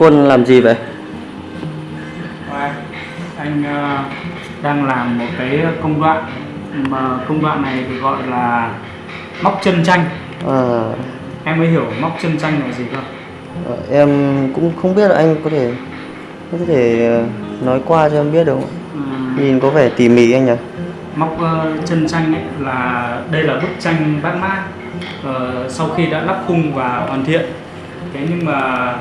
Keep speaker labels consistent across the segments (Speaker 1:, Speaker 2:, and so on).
Speaker 1: Quân làm gì vậy?
Speaker 2: Anh ờ, đang làm một cái công đoạn mà công đoạn này thì gọi là móc chân tranh
Speaker 1: À,
Speaker 2: em mới hiểu móc chân tranh là gì không
Speaker 1: ờ, em cũng không biết là anh có thể có thể ờ, nói qua cho em biết được không?
Speaker 2: Ừ,
Speaker 1: Nhìn có vẻ tỉ mỉ anh nhỉ?
Speaker 2: móc chân tranh ấy là đây là bức tranh bát mã ờ, sau khi đã lắp khung và hoàn thiện thế nhưng mà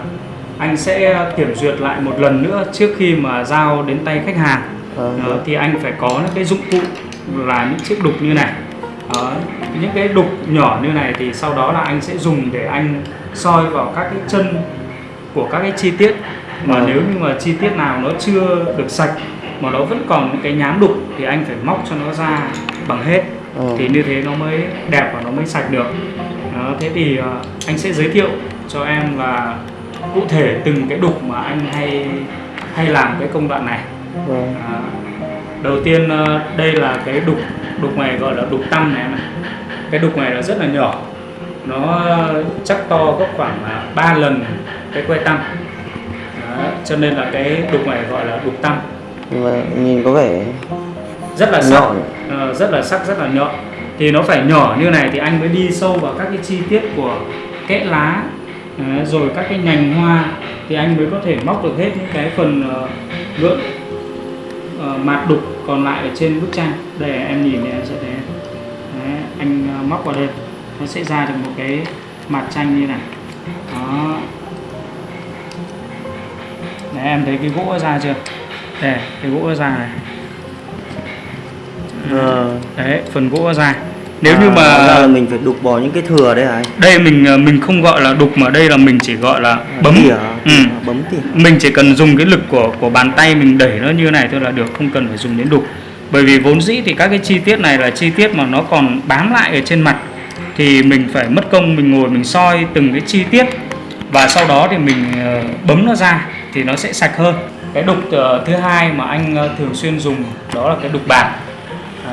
Speaker 2: anh sẽ kiểm duyệt lại một lần nữa trước khi mà giao đến tay khách hàng.
Speaker 1: Ờ,
Speaker 2: Đó, thì anh phải có những cái dụng cụ là những chiếc đục như này. Đó, những cái đục nhỏ như này thì sau đó là anh sẽ dùng để anh soi vào các cái chân của các cái chi tiết. Mà
Speaker 1: Ờ.
Speaker 2: nếu như mà chi tiết nào nó chưa được sạch mà nó vẫn còn những cái nhám đục thì anh phải móc cho nó ra bằng hết.
Speaker 1: Ờ.
Speaker 2: thì như thế nó mới đẹp và nó mới sạch được. Đó, thế thì anh sẽ giới thiệu cho em là cụ thể từng cái đục mà anh hay hay làm cái công đoạn này.
Speaker 1: Vâng.
Speaker 2: À, đầu tiên ờ, đây là cái đục đục này gọi là đục tăm này này cái đục này là rất là nhỏ. Nó chắc to gấp khoảng là 3 lần cái que tăm. Đó, cho nên là cái đục này gọi là đục tăm.
Speaker 1: Và nhìn có vẻ
Speaker 2: rất là sắc. Ờ, rất là sắc rất là nhọn. Thì nó phải nhỏ như này thì anh mới đi sâu vào các cái chi tiết của kẽ lá Đấy, rồi các cái nhành hoa thì anh mới có thể móc được hết những cái phần uh, gượng ờ, mạt đục còn lại ở trên bức tranh. Đây em nhìn thì em sẽ thấy. Đấy, anh ờ, móc vào đây nó sẽ ra được một cái mặt tranh như này. Đó. Đấy, em thấy cái gỗ ra chưa? Đây cái gỗ ra này.
Speaker 1: Ờ,
Speaker 2: đấy phần gỗ ra nếu
Speaker 1: à,
Speaker 2: như mà
Speaker 1: là mình phải đục bỏ những cái thừa đấy hả anh?
Speaker 2: đây mình ờ, mình không gọi là đục mà đây là mình chỉ gọi là bấm
Speaker 1: Tỉa,
Speaker 2: ừ.
Speaker 1: bấm tỉa.
Speaker 2: mình chỉ cần dùng cái lực của của bàn tay mình đẩy nó như này thôi là được không cần phải dùng đến đục bởi vì vốn dĩ thì các cái chi tiết này là chi tiết mà nó còn bám lại ở trên mặt thì mình phải mất công mình ngồi mình soi từng cái chi tiết và sau đó thì mình ờ, bấm nó ra thì nó sẽ sạch hơn cái đục ờ, thứ hai mà anh thường xuyên dùng đó là cái đục bạc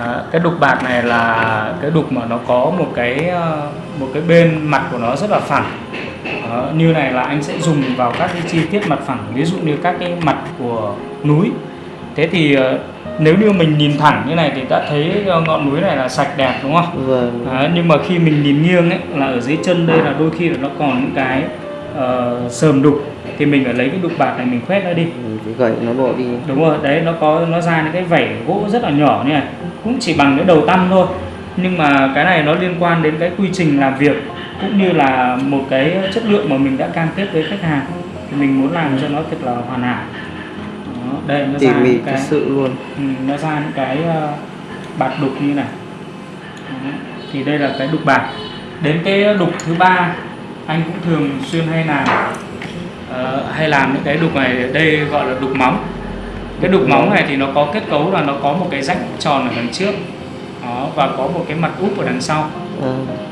Speaker 2: À, cái đục bạc này là cái đục mà nó có một cái ờ, một cái bên mặt của nó rất là phẳng. Đó, như này là anh sẽ dùng vào các cái chi tiết mặt phẳng ví dụ như các cái mặt của núi. Thế thì ờ, nếu như mình nhìn thẳng như này thì đã thấy ngọn núi này là sạch đẹp đúng không?
Speaker 1: Vâng.
Speaker 2: Đấy, nhưng mà khi mình nhìn nghiêng ấy là ở dưới chân đây là đôi khi là nó còn những cái ờ, sờm đục thì mình phải lấy cái đục bạc này mình khoét nó đi.
Speaker 1: Phải gậy nó bỏ đi.
Speaker 2: đúng rồi đấy nó có nó ra những cái vảy gỗ rất là nhỏ như này. Cũng chỉ bằng cái đầu tăm thôi. Nhưng mà cái này nó liên quan đến cái quy trình làm việc cũng như là một cái chất lượng mà mình đã cam kết với khách hàng. Thì mình muốn làm cho nó thật là hoàn hảo. Đó, đây nó
Speaker 1: Tỉ
Speaker 2: ra
Speaker 1: thật
Speaker 2: cái
Speaker 1: sự luôn.
Speaker 2: ừ, nó ra những cái ờ, bạt đục như này. Đó, thì đây là cái đục bạc đến cái đục thứ ba anh cũng thường xuyên hay làm ờ, hay làm những cái đục này đây gọi là đục móng. Cái đục móng này thì nó có kết cấu là nó có một cái rãnh tròn ở đằng trước đó, và có một cái mặt úp ở đằng sau.
Speaker 1: À,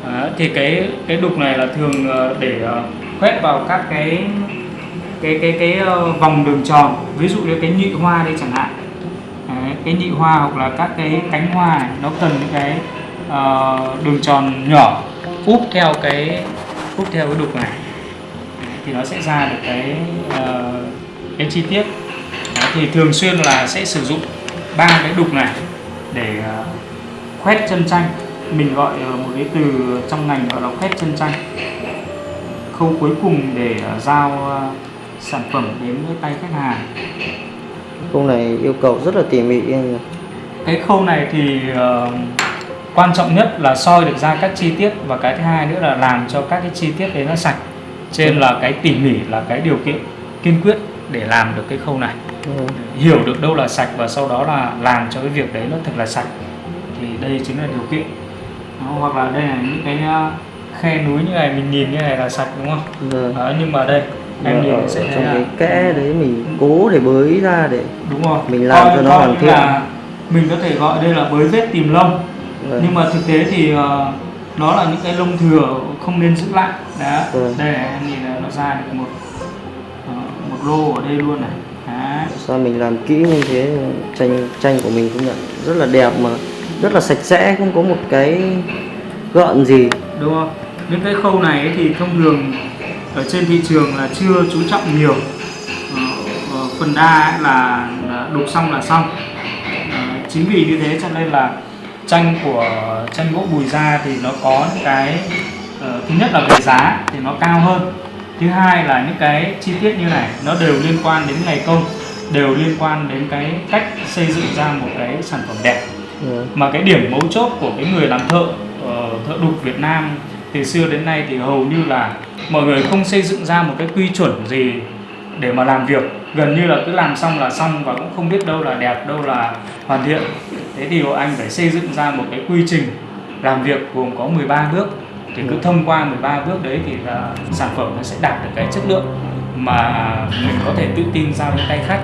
Speaker 2: đó, thì cái cái đục này là thường ờ, để ờ, khoét vào các cái cái cái cái ờ, vòng đường tròn. Ví dụ như cái nhị hoa đây chẳng hạn. Đấy, cái nhị hoa hoặc là các cái cánh hoa này nó cần những cái ờ, đường tròn nhỏ úp theo cái úp theo cái đục này. Thì nó sẽ ra được cái ờ, cái chi tiết. Đấy, thì thường xuyên là sẽ sử dụng ba cái đục này để ờ, khoét chân tranh mình gọi ờ, một cái từ trong ngành gọi là khoét chân tranh khâu cuối cùng để ờ, giao ờ, sản phẩm đến với tay khách hàng.
Speaker 1: Công này yêu cầu rất là tỉ mỉ.
Speaker 2: Cái khâu này thì ờ, quan trọng nhất là soi được ra các chi tiết và cái thứ hai nữa là làm cho các cái chi tiết đấy nó sạch. Trên là cái tỉ mỉ là cái điều kiện kiên quyết để làm được cái khâu này.
Speaker 1: Vâng.
Speaker 2: hiểu được đâu là sạch và sau đó là làm cho cái việc đấy nó thật là sạch. Thì đây chính là điều kiện. Đó, hoặc là đây là những cái khe núi như này mình nhìn như này là sạch đúng không?
Speaker 1: Vâng.
Speaker 2: Đó, nhưng mà đây em
Speaker 1: Và
Speaker 2: nhìn
Speaker 1: ở
Speaker 2: sẽ thấy
Speaker 1: trong
Speaker 2: là
Speaker 1: cái kẽ đấy mình cố để bới ra để
Speaker 2: đúng rồi.
Speaker 1: mình làm
Speaker 2: Coi-
Speaker 1: cho nó hoàn thiện.
Speaker 2: mình có thể gọi đây là bới vết tìm lông
Speaker 1: Vâng.
Speaker 2: nhưng mà thực tế thì ờ, nó là những cái lông thừa không nên giữ lại đó
Speaker 1: Vâng.
Speaker 2: đây này, em nhìn là nó ra được một ờ, một lô ở đây luôn này Đấy.
Speaker 1: sao mình làm kỹ như thế tranh tranh của mình cũng nhận rất là đẹp mà rất là sạch sẽ không có một cái gợn gì
Speaker 2: đúng không những cái khâu này ấy thì thông thường ở trên thị trường là chưa chú trọng nhiều ờ, phần đa ấy là, là đục xong là xong Ờ, chính vì như thế cho nên là tranh của tranh gỗ bùi gia thì nó có những cái ờ, thứ nhất là về giá thì nó cao hơn thứ hai là những cái chi tiết như này nó đều liên quan đến ngày công đều liên quan đến cái cách xây dựng ra một cái sản phẩm đẹp
Speaker 1: Dạ.
Speaker 2: mà cái điểm mấu chốt của cái người làm thợ ờ, thợ đục Việt Nam từ xưa đến nay thì hầu như là mọi người không xây dựng ra một cái quy chuẩn gì để mà làm việc. Gần như là cứ làm xong là xong và cũng không biết đâu là đẹp đâu là hoàn thiện. Thế thì anh phải xây dựng ra một cái quy trình làm việc gồm có 13 bước. Thì cứ thông qua 13 bước đấy thì là sản phẩm nó sẽ đạt được cái chất lượng mà mình có thể tự tin giao đến tay khách.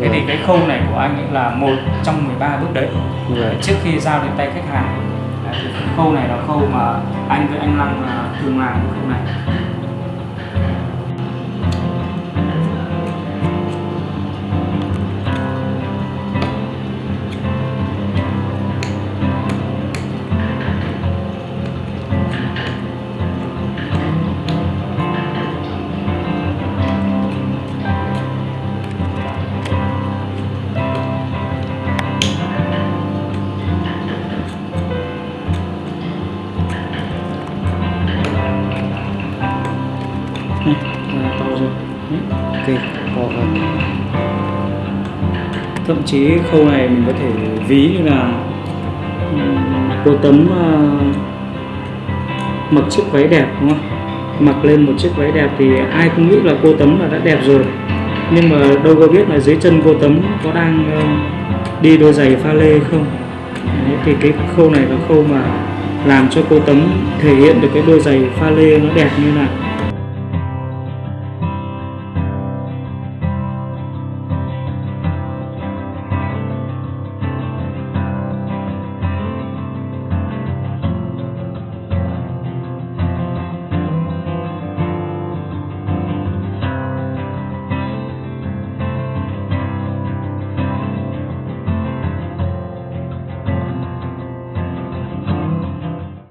Speaker 2: Thế thì cái khâu này của anh ấy là một trong 13 bước đấy.
Speaker 1: Dạ.
Speaker 2: trước khi giao đến tay khách hàng. Đấy, thì khâu này là khâu mà anh với anh Long là thường làm cái khâu Này, là to rồi Đấy.
Speaker 1: ok có rồi.
Speaker 2: thậm chí khâu này mình có thể ví như là cô tấm uh, mặc chiếc váy đẹp đúng không mặc lên một chiếc váy đẹp thì ai cũng nghĩ là cô tấm là đã đẹp rồi nhưng mà đâu có biết là dưới chân cô tấm có đang uh, đi đôi giày pha lê không Đấy, thì cái khâu này là khâu mà làm cho cô tấm thể hiện được cái đôi giày pha lê nó đẹp như nào